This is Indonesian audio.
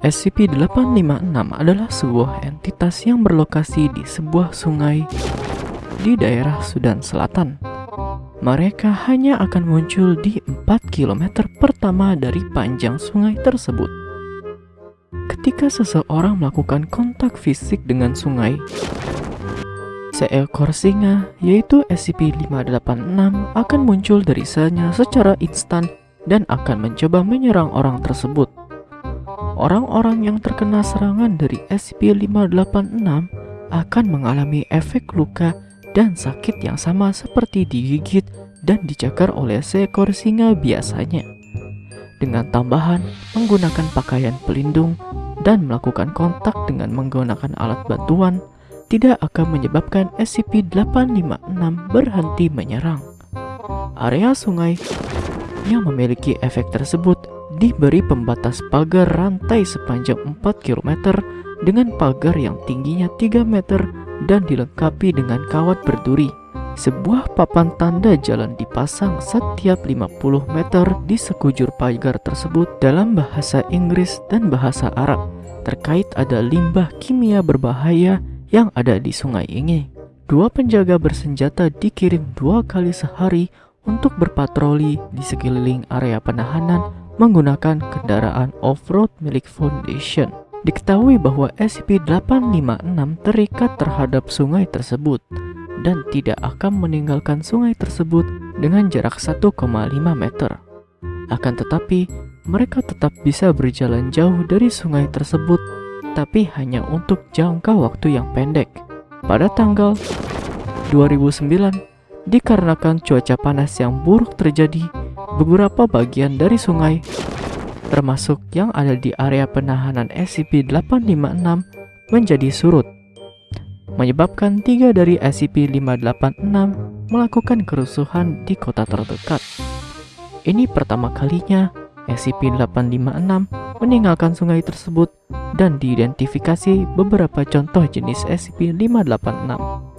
SCP-856 adalah sebuah entitas yang berlokasi di sebuah sungai di daerah Sudan Selatan. Mereka hanya akan muncul di 4 km pertama dari panjang sungai tersebut. Ketika seseorang melakukan kontak fisik dengan sungai, seekor singa yaitu SCP-586 akan muncul dari sanya secara instan dan akan mencoba menyerang orang tersebut. Orang-orang yang terkena serangan dari SCP-586 akan mengalami efek luka dan sakit yang sama seperti digigit dan dicakar oleh seekor singa biasanya. Dengan tambahan menggunakan pakaian pelindung dan melakukan kontak dengan menggunakan alat bantuan, tidak akan menyebabkan SCP-856 berhenti menyerang. Area sungai yang memiliki efek tersebut diberi pembatas pagar rantai sepanjang 4 km dengan pagar yang tingginya 3 meter dan dilengkapi dengan kawat berduri. Sebuah papan tanda jalan dipasang setiap 50 meter di sekujur pagar tersebut dalam bahasa Inggris dan bahasa Arab terkait ada limbah kimia berbahaya yang ada di sungai ini. Dua penjaga bersenjata dikirim dua kali sehari untuk berpatroli di sekeliling area penahanan menggunakan kendaraan off-road milik Foundation. Diketahui bahwa SCP-856 terikat terhadap sungai tersebut dan tidak akan meninggalkan sungai tersebut dengan jarak 1,5 meter. Akan tetapi, mereka tetap bisa berjalan jauh dari sungai tersebut, tapi hanya untuk jangka waktu yang pendek. Pada tanggal 2009, dikarenakan cuaca panas yang buruk terjadi, beberapa bagian dari sungai termasuk yang ada di area penahanan SCP-856 menjadi surut, menyebabkan tiga dari SCP-586 melakukan kerusuhan di kota terdekat. Ini pertama kalinya SCP-856 meninggalkan sungai tersebut dan diidentifikasi beberapa contoh jenis SCP-586.